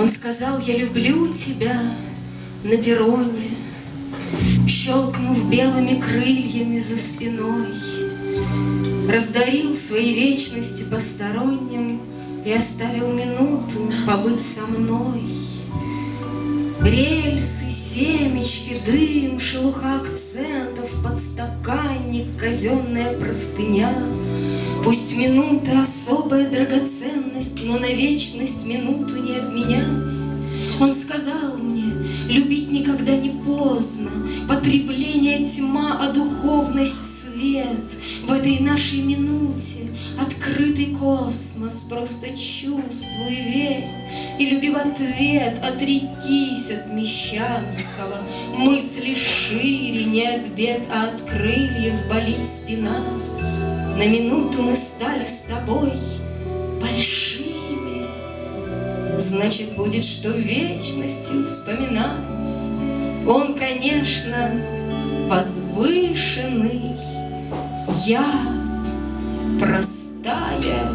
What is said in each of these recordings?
Он сказал, я люблю тебя на перроне, Щелкнув белыми крыльями за спиной, Раздарил свои вечности посторонним И оставил минуту побыть со мной. Рельсы, семечки, дым, шелуха акцентов, Подстаканник, казенная простыня. Пусть минута особая драгоценность, Но на вечность минуту не обменять. Он сказал мне, любить никогда не поздно, Потребление тьма, а духовность свет. В этой нашей минуте открытый космос, Просто чувствуй, верь, и люби в ответ, Отрекись от мещанского, мысли шире, Не от бед, а от крыльев болит спина. На минуту мы стали с тобой большими, Значит, будет что вечностью вспоминать. Он, конечно, возвышенный, я простая.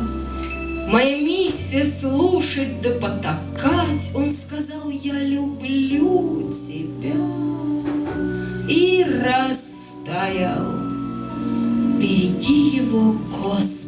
Моя миссия слушать да потакать. Он сказал, я люблю тебя. И растаял. Береги его, Господи.